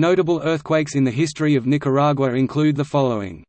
Notable earthquakes in the history of Nicaragua include the following.